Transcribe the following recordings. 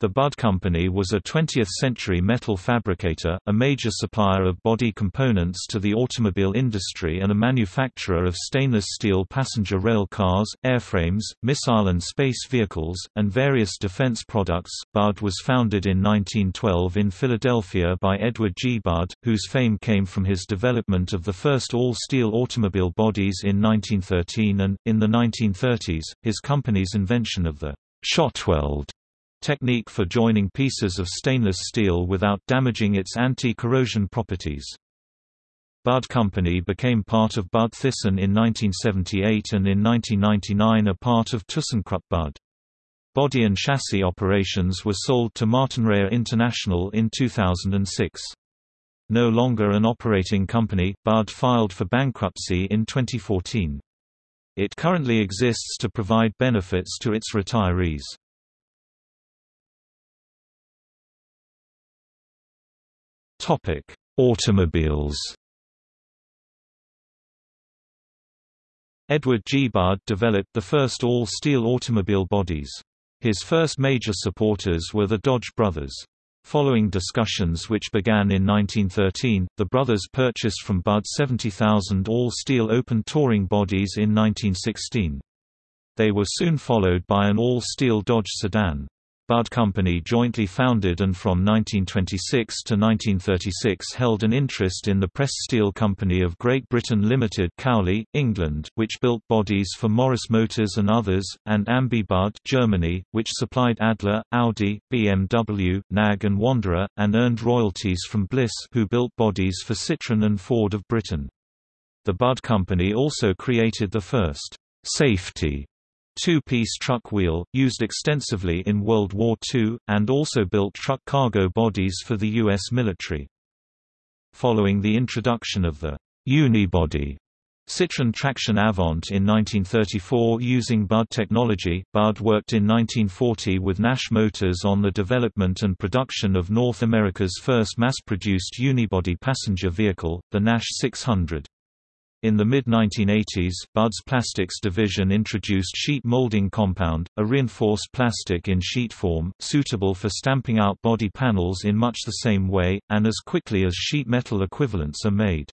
The Budd Company was a 20th-century metal fabricator, a major supplier of body components to the automobile industry and a manufacturer of stainless steel passenger rail cars, airframes, missile and space vehicles, and various defense products. Budd was founded in 1912 in Philadelphia by Edward G. Budd, whose fame came from his development of the first all-steel automobile bodies in 1913 and, in the 1930s, his company's invention of the shotweld technique for joining pieces of stainless steel without damaging its anti-corrosion properties. Budd Company became part of Budd Thyssen in 1978 and in 1999 a part of ThyssenKrupp Budd. Body and chassis operations were sold to Martinrea International in 2006. No longer an operating company, Budd filed for bankruptcy in 2014. It currently exists to provide benefits to its retirees. Topic: Automobiles. Edward G. Budd developed the first all-steel automobile bodies. His first major supporters were the Dodge brothers. Following discussions which began in 1913, the brothers purchased from Budd 70,000 all-steel open touring bodies in 1916. They were soon followed by an all-steel Dodge sedan. Budd Company jointly founded and from 1926 to 1936 held an interest in the Press Steel Company of Great Britain Limited Cowley, England, which built bodies for Morris Motors and others, and Ambi Budd Germany, which supplied Adler, Audi, BMW, NAG and Wanderer, and earned royalties from Bliss who built bodies for Citroën and Ford of Britain. The Budd Company also created the first safety two-piece truck wheel, used extensively in World War II, and also built truck cargo bodies for the U.S. military. Following the introduction of the unibody Citroën Traction Avant in 1934 using Budd technology, Budd worked in 1940 with Nash Motors on the development and production of North America's first mass-produced unibody passenger vehicle, the Nash 600. In the mid-1980s, Budd's Plastics division introduced sheet molding compound, a reinforced plastic in sheet form, suitable for stamping out body panels in much the same way, and as quickly as sheet metal equivalents are made.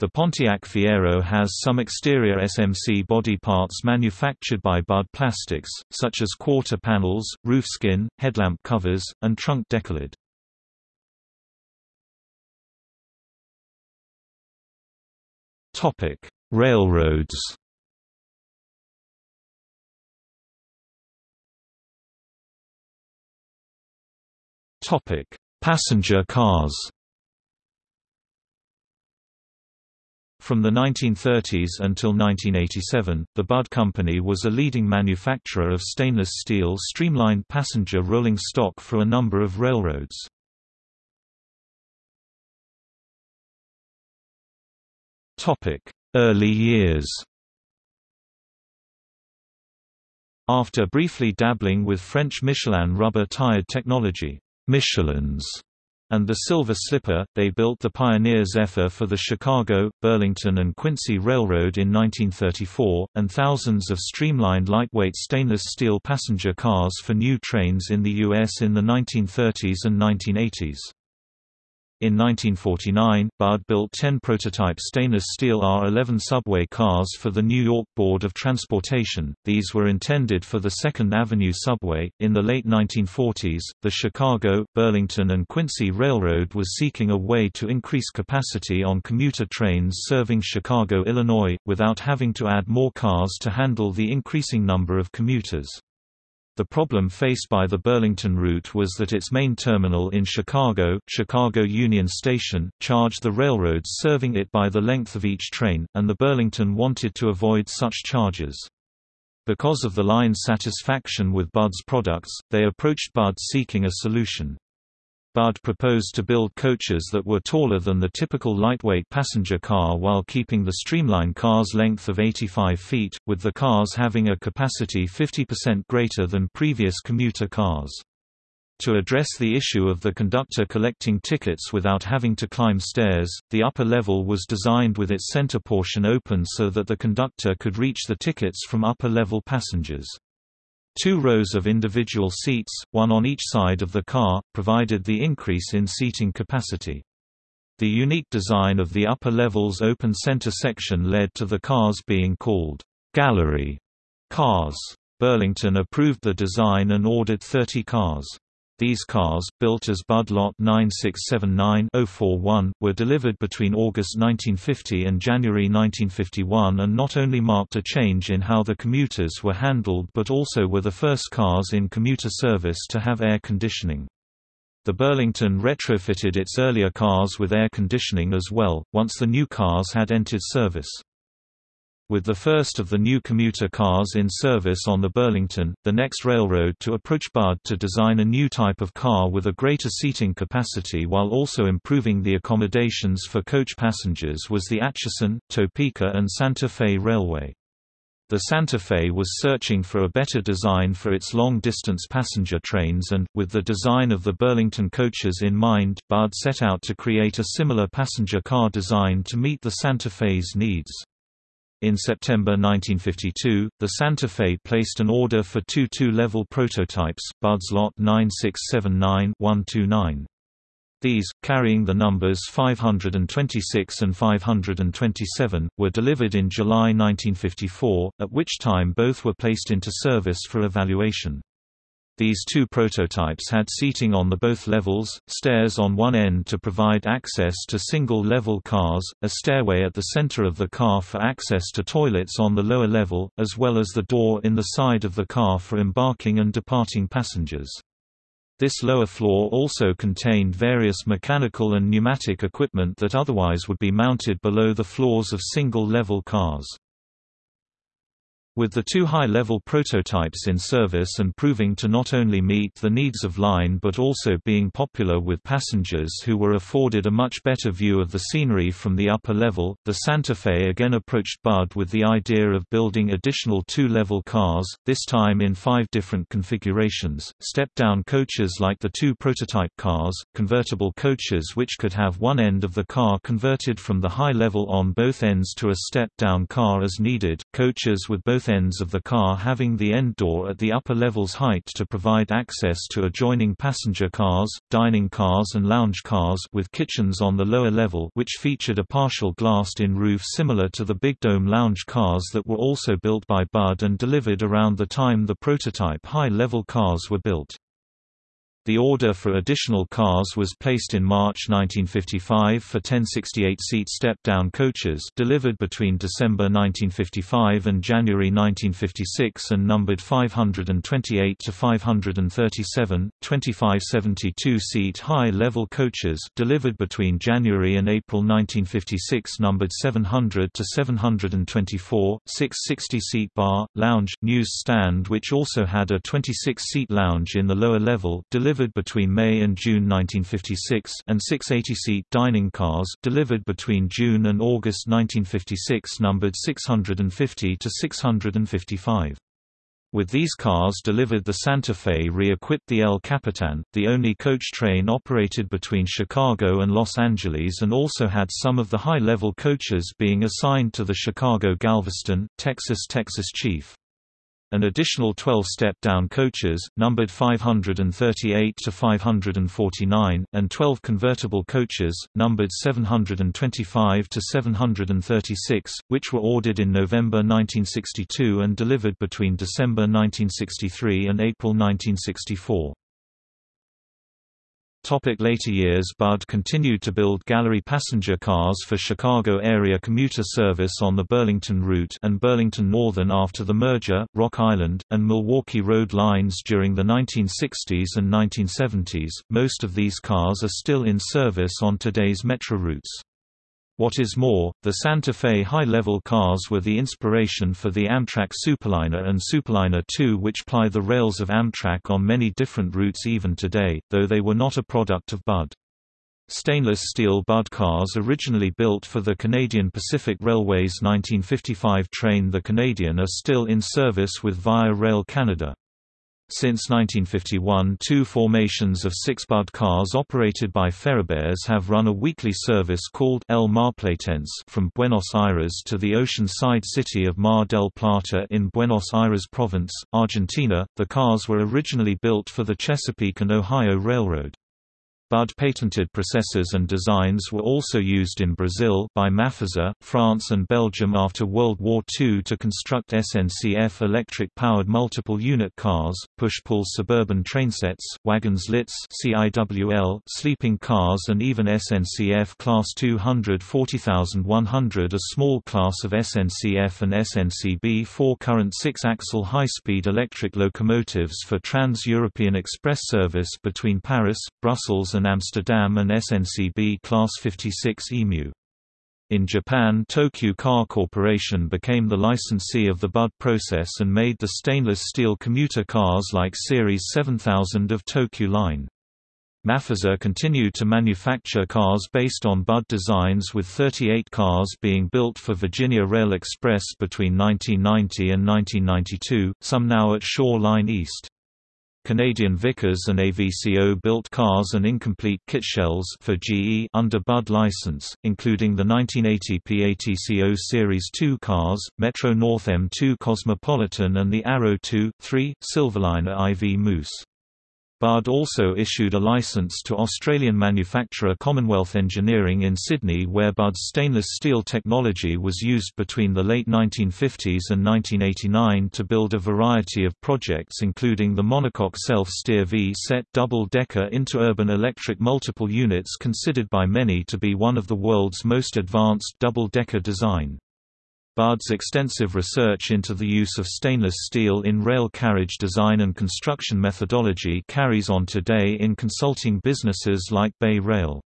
The Pontiac Fiero has some exterior SMC body parts manufactured by Budd Plastics, such as quarter panels, roof skin, headlamp covers, and trunk decklid. Topic: Railroads. Topic: Passenger cars. From the 1930s until 1987, the Budd Company was a leading manufacturer of stainless steel streamlined passenger rolling stock for a number of railroads. Early years After briefly dabbling with French Michelin rubber-tired technology, Michelins, and the Silver Slipper, they built the Pioneer Zephyr for the Chicago, Burlington and Quincy Railroad in 1934, and thousands of streamlined lightweight stainless steel passenger cars for new trains in the U.S. in the 1930s and 1980s. In 1949, Budd built 10 prototype stainless steel R11 subway cars for the New York Board of Transportation. These were intended for the Second Avenue subway. In the late 1940s, the Chicago, Burlington, and Quincy Railroad was seeking a way to increase capacity on commuter trains serving Chicago, Illinois, without having to add more cars to handle the increasing number of commuters. The problem faced by the Burlington route was that its main terminal in Chicago, Chicago Union Station, charged the railroads serving it by the length of each train, and the Burlington wanted to avoid such charges. Because of the line's satisfaction with Budd's products, they approached Budd seeking a solution. Budd proposed to build coaches that were taller than the typical lightweight passenger car while keeping the streamline car's length of 85 feet, with the cars having a capacity 50% greater than previous commuter cars. To address the issue of the conductor collecting tickets without having to climb stairs, the upper level was designed with its center portion open so that the conductor could reach the tickets from upper-level passengers. Two rows of individual seats, one on each side of the car, provided the increase in seating capacity. The unique design of the upper level's open center section led to the cars being called gallery cars. Burlington approved the design and ordered 30 cars. These cars, built as Budd Lot 9679-041, were delivered between August 1950 and January 1951 and not only marked a change in how the commuters were handled but also were the first cars in commuter service to have air conditioning. The Burlington retrofitted its earlier cars with air conditioning as well, once the new cars had entered service. With the first of the new commuter cars in service on the Burlington, the next railroad to approach Budd to design a new type of car with a greater seating capacity while also improving the accommodations for coach passengers was the Atchison, Topeka and Santa Fe Railway. The Santa Fe was searching for a better design for its long-distance passenger trains and, with the design of the Burlington coaches in mind, Budd set out to create a similar passenger car design to meet the Santa Fe's needs. In September 1952, the Santa Fe placed an order for two two-level prototypes, Budd's Lot 9679-129. These, carrying the numbers 526 and 527, were delivered in July 1954, at which time both were placed into service for evaluation. These two prototypes had seating on the both levels, stairs on one end to provide access to single-level cars, a stairway at the center of the car for access to toilets on the lower level, as well as the door in the side of the car for embarking and departing passengers. This lower floor also contained various mechanical and pneumatic equipment that otherwise would be mounted below the floors of single-level cars. With the two high-level prototypes in service and proving to not only meet the needs of line but also being popular with passengers who were afforded a much better view of the scenery from the upper level, the Santa Fe again approached Budd with the idea of building additional two-level cars, this time in five different configurations, step-down coaches like the two prototype cars, convertible coaches which could have one end of the car converted from the high level on both ends to a step-down car as needed, coaches with both ends of the car having the end door at the upper level's height to provide access to adjoining passenger cars, dining cars and lounge cars with kitchens on the lower level which featured a partial glassed-in roof similar to the Big Dome lounge cars that were also built by Budd and delivered around the time the prototype high-level cars were built. The order for additional cars was placed in March 1955 for 10 68-seat step-down coaches delivered between December 1955 and January 1956 and numbered 528 to 537, 25 72-seat high-level coaches delivered between January and April 1956 numbered 700 to 724, 6 60-seat bar, lounge, news stand which also had a 26-seat lounge in the lower level delivered delivered between May and June 1956 and 680-seat dining cars delivered between June and August 1956 numbered 650 to 655. With these cars delivered the Santa Fe re-equipped the El Capitan, the only coach train operated between Chicago and Los Angeles and also had some of the high-level coaches being assigned to the Chicago-Galveston, Texas-Texas Chief. An additional 12 step-down coaches, numbered 538 to 549, and 12 convertible coaches, numbered 725 to 736, which were ordered in November 1962 and delivered between December 1963 and April 1964. Topic later years Budd continued to build gallery passenger cars for Chicago area commuter service on the Burlington route and Burlington Northern after the merger, Rock Island, and Milwaukee Road lines during the 1960s and 1970s. Most of these cars are still in service on today's metro routes. What is more, the Santa Fe high-level cars were the inspiration for the Amtrak Superliner and Superliner II which ply the rails of Amtrak on many different routes even today, though they were not a product of Budd. Stainless steel Budd cars originally built for the Canadian Pacific Railway's 1955 train The Canadian are still in service with Via Rail Canada. Since 1951 two formations of six Budd cars operated by Ferrobaires have run a weekly service called El Marplatense from Buenos Aires to the ocean-side city of Mar del Plata in Buenos Aires Province, Argentina. The cars were originally built for the Chesapeake and Ohio Railroad. Budd patented processors and designs were also used in Brazil by Mafisa, France and Belgium after World War II to construct SNCF electric-powered multiple-unit cars, push-pull suburban trainsets, wagons lits CIWL, sleeping cars and even SNCF Class 200 40100 a small class of SNCF and SNCB four-current six-axle high-speed electric locomotives for Trans-European Express service between Paris, Brussels and Amsterdam and SNCB Class 56 EMU. In Japan Tokyu Car Corporation became the licensee of the Budd process and made the stainless steel commuter cars like Series 7000 of Tokyu Line. Mafisa continued to manufacture cars based on Budd designs with 38 cars being built for Virginia Rail Express between 1990 and 1992, some now at Shore Line East. Canadian Vickers and AVCO built cars and incomplete kit shells for GE under Budd license, including the 1980 PATCO Series 2 cars, Metro North M2 Cosmopolitan and the Arrow 2, 3, Silverliner IV Moose. Budd also issued a license to Australian manufacturer Commonwealth Engineering in Sydney where Budd's stainless steel technology was used between the late 1950s and 1989 to build a variety of projects including the monocoque self-steer V-set double-decker interurban electric multiple units considered by many to be one of the world's most advanced double-decker design. Budd's extensive research into the use of stainless steel in rail carriage design and construction methodology carries on today in consulting businesses like Bay Rail.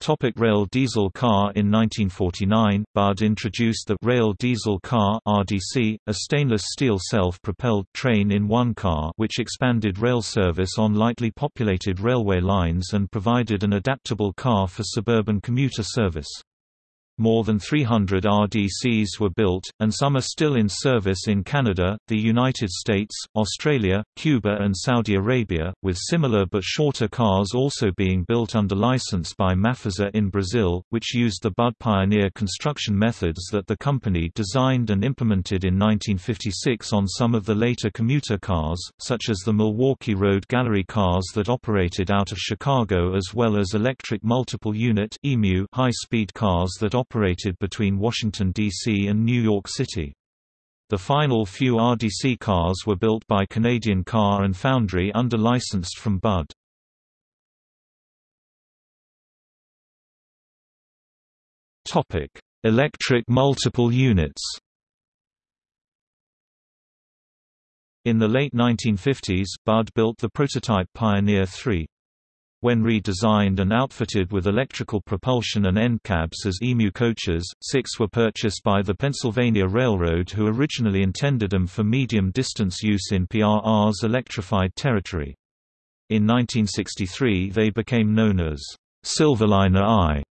Topic rail diesel car In 1949, Budd introduced the Rail Diesel Car RDC, a stainless steel self-propelled train-in-one car which expanded rail service on lightly populated railway lines and provided an adaptable car for suburban commuter service. More than 300 RDCs were built, and some are still in service in Canada, the United States, Australia, Cuba and Saudi Arabia, with similar but shorter cars also being built under license by Mafisa in Brazil, which used the Budd Pioneer construction methods that the company designed and implemented in 1956 on some of the later commuter cars, such as the Milwaukee Road Gallery cars that operated out of Chicago as well as electric multiple-unit high-speed cars that operated operated between Washington, D.C. and New York City. The final few RDC cars were built by Canadian Car and Foundry under licensed from Budd. Electric multiple units In the late 1950s, Budd built the prototype Pioneer 3. When redesigned and outfitted with electrical propulsion and end cabs as EMU coaches, six were purchased by the Pennsylvania Railroad who originally intended them for medium-distance use in PRR's electrified territory. In 1963 they became known as Silverliner I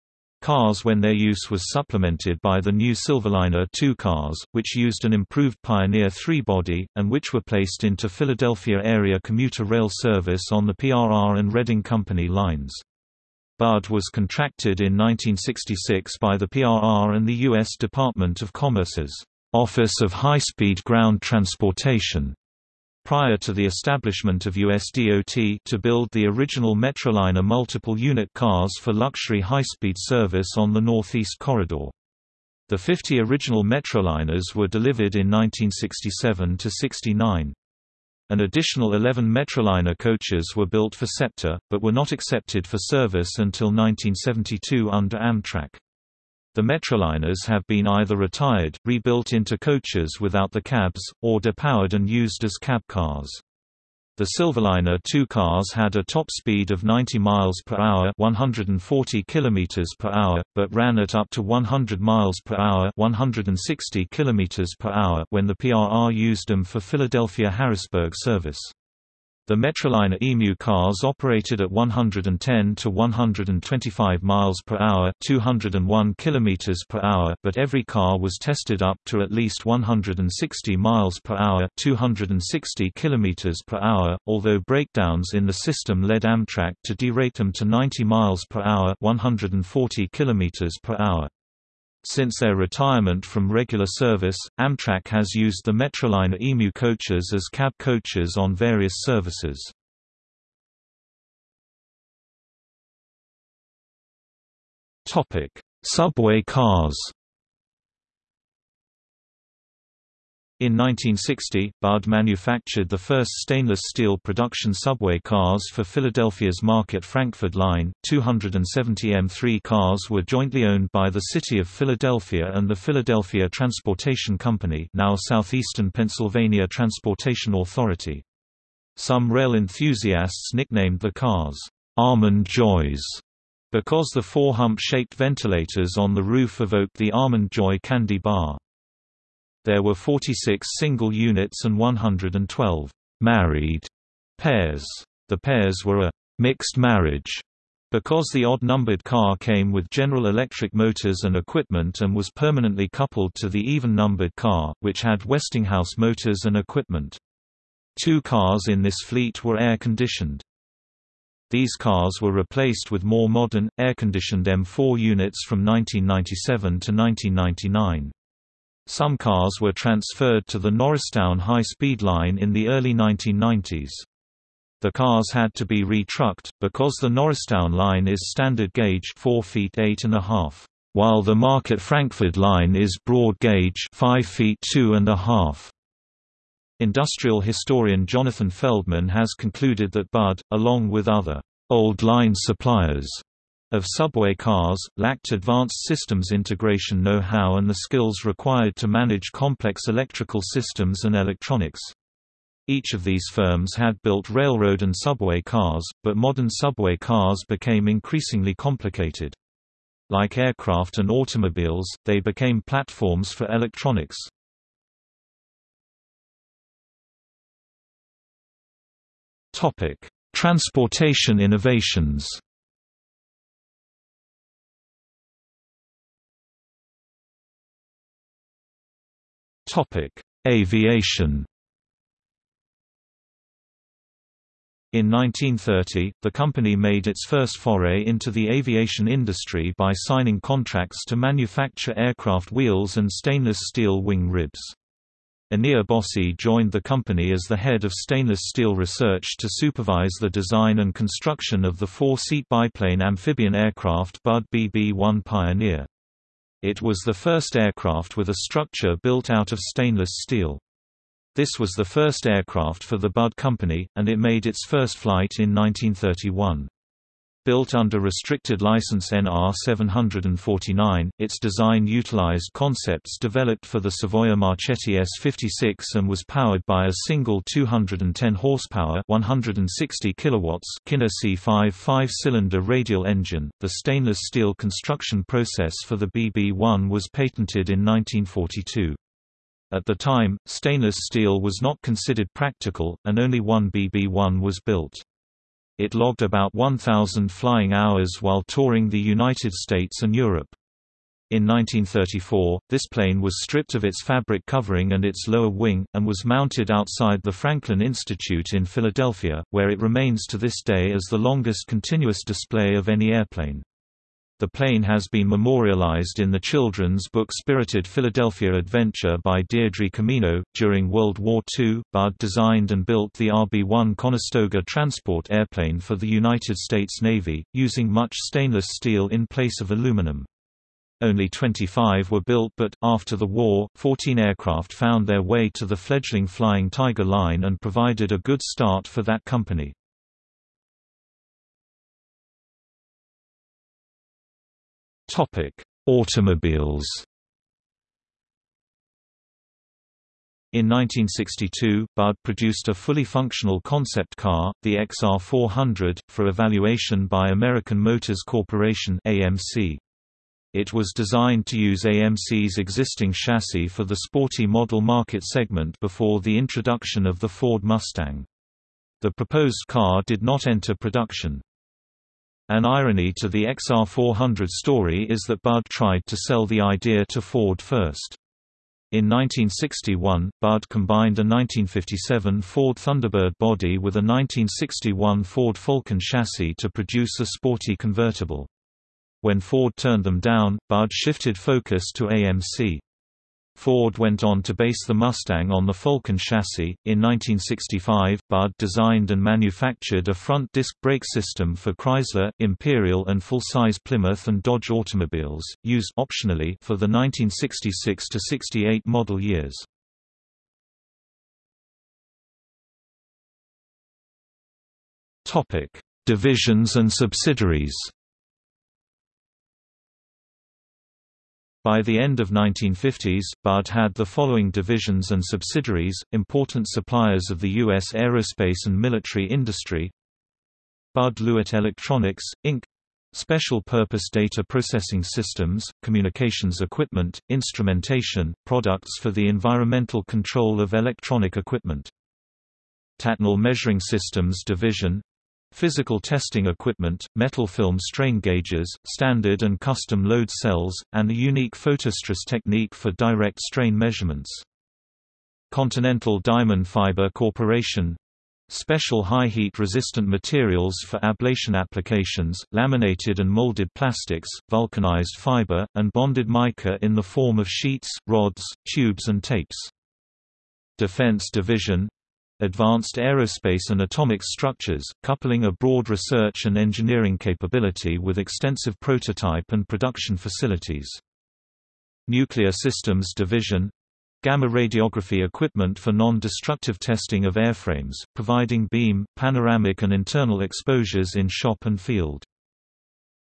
cars when their use was supplemented by the new Silverliner 2 cars, which used an improved Pioneer 3 body, and which were placed into Philadelphia area commuter rail service on the PRR and Reading Company lines. Budd was contracted in 1966 by the PRR and the U.S. Department of Commerce's Office of High-Speed Ground Transportation prior to the establishment of USDOT to build the original Metroliner multiple-unit cars for luxury high-speed service on the Northeast Corridor. The 50 original Metroliners were delivered in 1967–69. An additional 11 Metroliner coaches were built for SEPTA, but were not accepted for service until 1972 under Amtrak. The Metroliners have been either retired, rebuilt into coaches without the cabs, or depowered and used as cab cars. The Silverliner 2 cars had a top speed of 90 miles per hour, 140 kilometers per hour, but ran at up to 100 miles per hour, 160 kilometers per hour when the PRR used them for Philadelphia Harrisburg service. The Metroliner Emu cars operated at 110 to 125 miles per hour, 201 kilometers per hour, but every car was tested up to at least 160 miles per hour, 260 kilometers per hour, although breakdowns in the system led Amtrak to derate them to 90 miles per hour, 140 kilometers per hour. Since their retirement from regular service, Amtrak has used the Metroliner EMU coaches as cab coaches on various services. Subway cars In 1960, Budd manufactured the first stainless steel production subway cars for Philadelphia's Market Frankford line. 270 M3 cars were jointly owned by the City of Philadelphia and the Philadelphia Transportation Company, now Southeastern Pennsylvania Transportation Authority. Some rail enthusiasts nicknamed the cars Almond Joys because the four hump-shaped ventilators on the roof evoked the Almond Joy candy bar. There were 46 single units and 112 married pairs. The pairs were a mixed marriage because the odd-numbered car came with General Electric motors and equipment and was permanently coupled to the even-numbered car, which had Westinghouse motors and equipment. Two cars in this fleet were air-conditioned. These cars were replaced with more modern, air-conditioned M4 units from 1997 to 1999. Some cars were transferred to the Norristown high-speed line in the early 1990s. The cars had to be retrucked, because the Norristown line is standard gauge 4 feet 8 and a half, while the Market Frankford line is broad gauge 5 feet 2 and a half. Industrial historian Jonathan Feldman has concluded that Budd, along with other old line suppliers, of subway cars, lacked advanced systems integration know-how and the skills required to manage complex electrical systems and electronics. Each of these firms had built railroad and subway cars, but modern subway cars became increasingly complicated. Like aircraft and automobiles, they became platforms for electronics. Transportation innovations Topic: Aviation. In 1930, the company made its first foray into the aviation industry by signing contracts to manufacture aircraft wheels and stainless steel wing ribs. Enea Bossi joined the company as the head of stainless steel research to supervise the design and construction of the four-seat biplane amphibian aircraft Budd BB-1 Pioneer. It was the first aircraft with a structure built out of stainless steel. This was the first aircraft for the Budd Company, and it made its first flight in 1931. Built under restricted license NR 749, its design utilized concepts developed for the Savoia Marchetti S56 and was powered by a single 210 horsepower, 160 kilowatts Kinner C5 five-cylinder radial engine. The stainless steel construction process for the BB-1 was patented in 1942. At the time, stainless steel was not considered practical, and only one BB-1 was built. It logged about 1,000 flying hours while touring the United States and Europe. In 1934, this plane was stripped of its fabric covering and its lower wing, and was mounted outside the Franklin Institute in Philadelphia, where it remains to this day as the longest continuous display of any airplane. The plane has been memorialized in the children's book Spirited Philadelphia Adventure by Deirdre Camino. During World War II, Budd designed and built the RB-1 Conestoga transport airplane for the United States Navy, using much stainless steel in place of aluminum. Only 25 were built but, after the war, 14 aircraft found their way to the fledgling Flying Tiger line and provided a good start for that company. Topic: Automobiles. In 1962, Budd produced a fully functional concept car, the XR400, for evaluation by American Motors Corporation (AMC). It was designed to use AMC's existing chassis for the sporty model market segment before the introduction of the Ford Mustang. The proposed car did not enter production. An irony to the XR400 story is that Budd tried to sell the idea to Ford first. In 1961, Budd combined a 1957 Ford Thunderbird body with a 1961 Ford Falcon chassis to produce a sporty convertible. When Ford turned them down, Budd shifted focus to AMC. Ford went on to base the Mustang on the Falcon chassis. In 1965, Budd designed and manufactured a front disc brake system for Chrysler, Imperial, and full-size Plymouth and Dodge automobiles, used optionally for the 1966 to 68 model years. Topic: Divisions and subsidiaries. By the end of 1950s, Budd had the following divisions and subsidiaries, important suppliers of the U.S. aerospace and military industry Budd Lewitt Electronics, Inc. Special Purpose Data Processing Systems, Communications Equipment, Instrumentation, Products for the Environmental Control of Electronic Equipment. Tatnall Measuring Systems Division physical testing equipment, metal film strain gauges, standard and custom load cells, and a unique photostress technique for direct strain measurements. Continental Diamond Fiber Corporation Special high heat resistant materials for ablation applications, laminated and molded plastics, vulcanized fiber, and bonded mica in the form of sheets, rods, tubes and tapes. Defense Division Advanced Aerospace and Atomic Structures, coupling a broad research and engineering capability with extensive prototype and production facilities. Nuclear Systems Division Gamma radiography equipment for non-destructive testing of airframes, providing beam, panoramic and internal exposures in shop and field.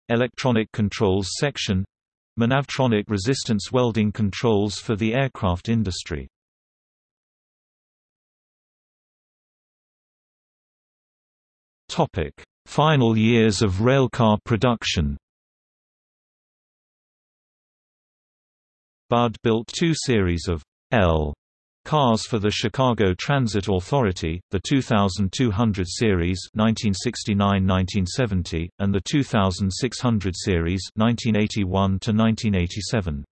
Electronic Controls Section Manavtronic resistance welding controls for the aircraft industry Topic: Final years of railcar production. Budd built two series of L cars for the Chicago Transit Authority, the 2200 series 1969-1970 and the 2600 series 1981 1987.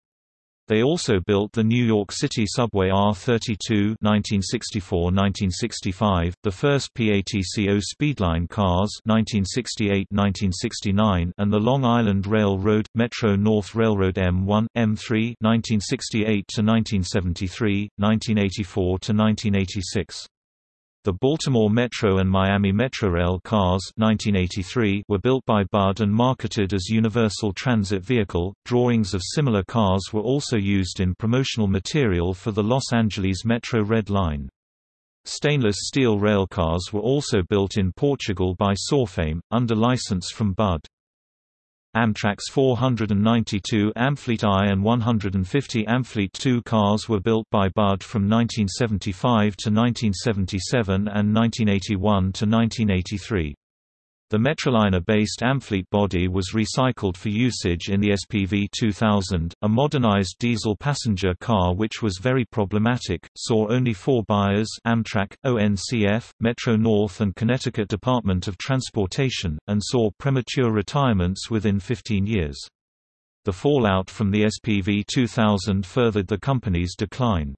They also built the New York City Subway R32 1964–1965, the first PATCO Speedline cars 1968–1969 and the Long Island Railroad Metro North Railroad M1 M3 1968–1973, 1984–1986. The Baltimore Metro and Miami Metrorail cars 1983 were built by Budd and marketed as Universal Transit Vehicle. Drawings of similar cars were also used in promotional material for the Los Angeles Metro Red Line. Stainless steel railcars were also built in Portugal by Sorefame, under license from Budd. Amtrak's 492 Amfleet I and 150 Amfleet II cars were built by Budd from 1975 to 1977 and 1981 to 1983. The Metroliner-based Amfleet body was recycled for usage in the SPV 2000, a modernized diesel passenger car which was very problematic, saw only four buyers Amtrak, ONCF, Metro-North and Connecticut Department of Transportation, and saw premature retirements within 15 years. The fallout from the SPV 2000 furthered the company's decline.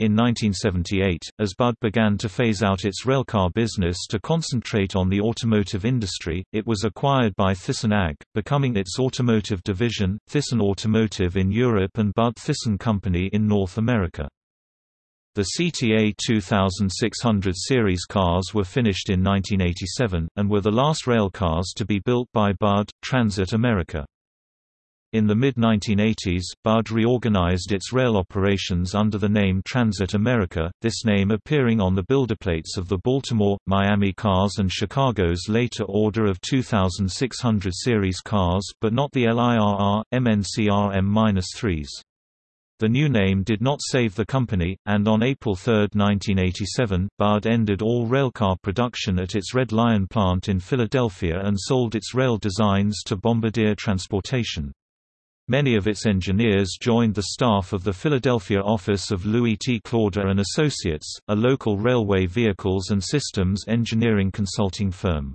In 1978, as Budd began to phase out its railcar business to concentrate on the automotive industry, it was acquired by Thyssen AG, becoming its automotive division, Thyssen Automotive in Europe and Budd Thyssen Company in North America. The CTA 2600 series cars were finished in 1987, and were the last railcars to be built by Budd, Transit America. In the mid-1980s, Budd reorganized its rail operations under the name Transit America, this name appearing on the builderplates of the Baltimore, Miami cars and Chicago's later order of 2600 series cars but not the LIRR, MNCR M-3s. The new name did not save the company, and on April 3, 1987, Budd ended all railcar production at its Red Lion plant in Philadelphia and sold its rail designs to Bombardier Transportation. Many of its engineers joined the staff of the Philadelphia office of Louis T. Klauder and Associates, a local railway vehicles and systems engineering consulting firm.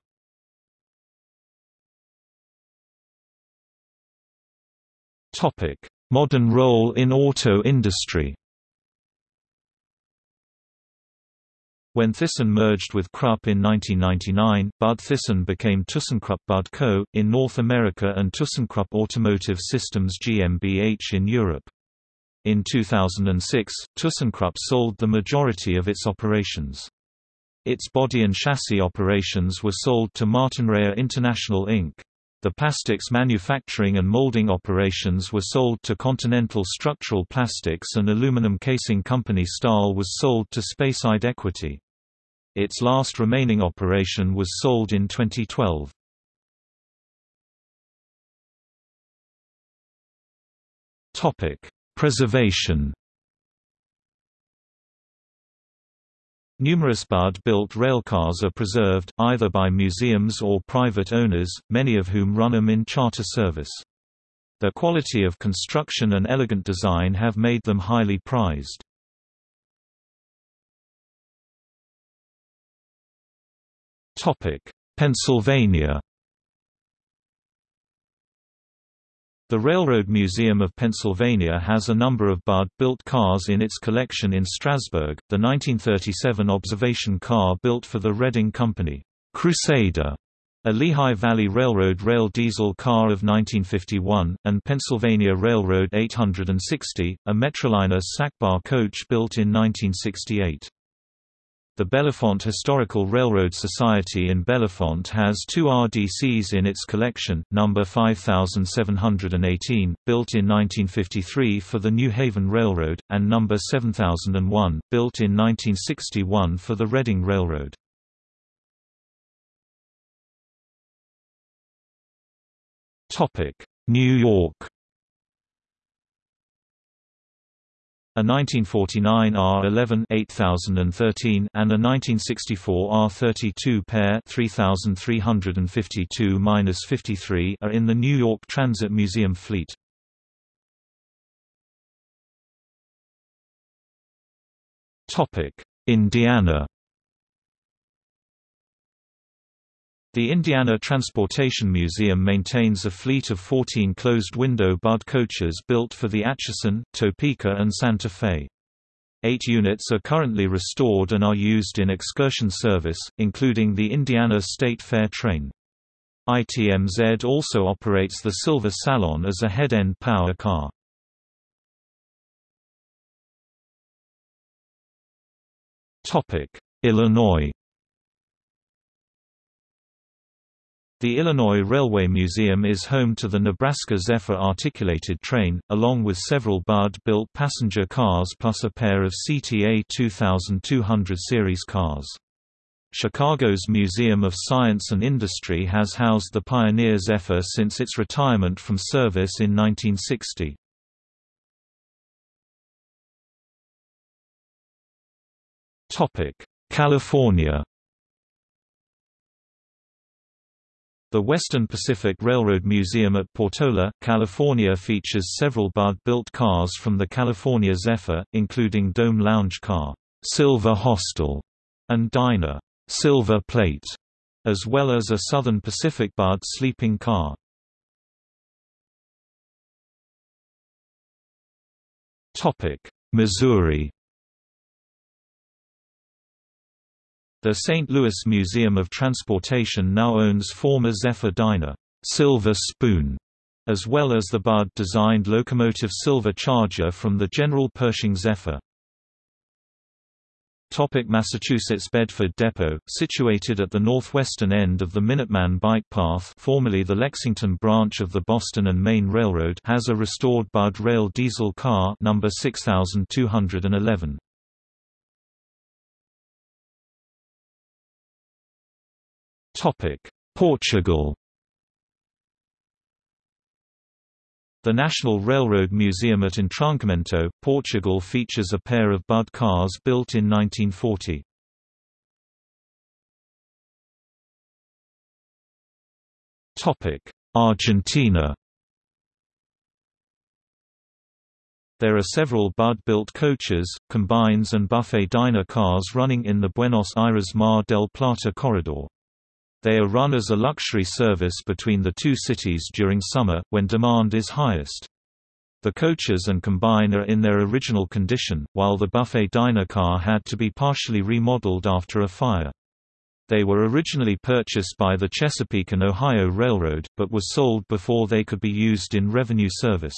Modern role in auto industry When Thyssen merged with Krupp in 1999, Budd Thyssen became ThyssenKrupp Budd Co. in North America and ThyssenKrupp Automotive Systems GmbH in Europe. In 2006, ThyssenKrupp sold the majority of its operations. Its body and chassis operations were sold to Martinrea International Inc. The plastics manufacturing and molding operations were sold to Continental Structural Plastics and aluminum casing company Stahl was sold to Speyside Equity. Its last remaining operation was sold in 2012. Preservation Numerous Budd-built railcars are preserved, either by museums or private owners, many of whom run them in charter service. Their quality of construction and elegant design have made them highly prized. Pennsylvania The Railroad Museum of Pennsylvania has a number of Budd-built cars in its collection in Strasburg, the 1937 observation car built for the Reading Company, Crusader, a Lehigh Valley Railroad rail diesel car of 1951, and Pennsylvania Railroad 860, a Metroliner sackbar coach built in 1968. The Bellefonte Historical Railroad Society in Bellefonte has two RDCs in its collection, number 5718, built in 1953 for the New Haven Railroad, and number 7001, built in 1961 for the Reading Railroad. New York A 1949 R11 8013 and a 1964 R32 pair 3352-53 are in the New York Transit Museum fleet. Topic: Indiana The Indiana Transportation Museum maintains a fleet of 14 closed-window Budd coaches built for the Atchison, Topeka and Santa Fe. Eight units are currently restored and are used in excursion service, including the Indiana State Fair train. ITMZ also operates the Silver Salon as a head-end power car. Illinois The Illinois Railway Museum is home to the Nebraska Zephyr articulated train, along with several Budd-built passenger cars plus a pair of CTA 2200 series cars. Chicago's Museum of Science and Industry has housed the Pioneer Zephyr since its retirement from service in 1960. California The Western Pacific Railroad Museum at Portola, California features several Budd-built cars from the California Zephyr, including Dome Lounge Car, Silver Hostel, and Diner, Silver Plate, as well as a Southern Pacific Budd sleeping car. Topic: Missouri The St. Louis Museum of Transportation now owns former Zephyr Diner, Silver Spoon, as well as the Budd-designed locomotive Silver Charger from the General Pershing Zephyr. Topic Massachusetts Bedford Depot, situated at the northwestern end of the Minuteman Bike Path formerly the Lexington branch of the Boston and Maine Railroad has a restored Budd Rail diesel car number 6211. Portugal The National Railroad Museum at Entroncamento, Portugal features a pair of Budd cars built in 1940. Argentina There are several Budd-built coaches, combines and buffet diner cars running in the Buenos Aires-Mar del Plata corridor. They are run as a luxury service between the two cities during summer, when demand is highest. The coaches and combine are in their original condition, while the buffet diner car had to be partially remodeled after a fire. They were originally purchased by the Chesapeake and Ohio Railroad, but were sold before they could be used in revenue service.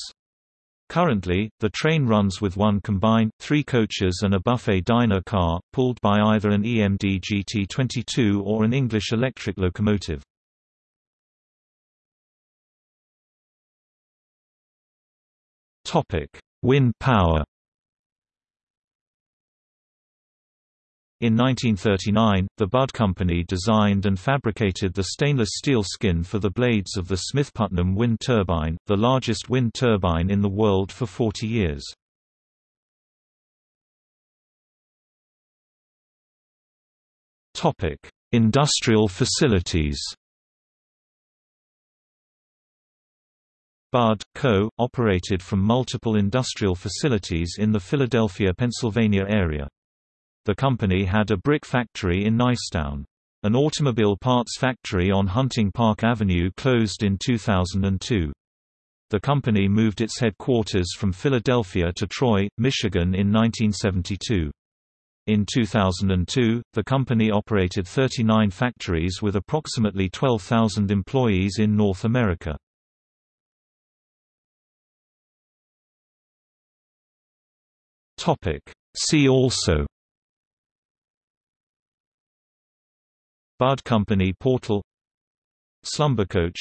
Currently, the train runs with one combined, three coaches and a buffet diner car, pulled by either an EMD GT22 or an English electric locomotive. Wind power In 1939, the Budd Company designed and fabricated the stainless steel skin for the blades of the Smith-Putnam wind turbine, the largest wind turbine in the world for 40 years. Topic: Industrial facilities Budd Co. operated from multiple industrial facilities in the Philadelphia, Pennsylvania area. The company had a brick factory in Nicetown. An automobile parts factory on Hunting Park Avenue closed in 2002. The company moved its headquarters from Philadelphia to Troy, Michigan in 1972. In 2002, the company operated 39 factories with approximately 12,000 employees in North America. See also Budd Company Portal. Slumbercoach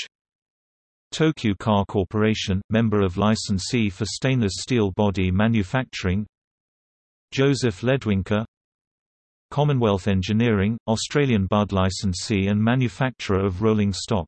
Tokyu Car Corporation, member of licensee for stainless steel body manufacturing. Joseph Ledwinka Commonwealth Engineering, Australian Budd licensee and manufacturer of rolling stock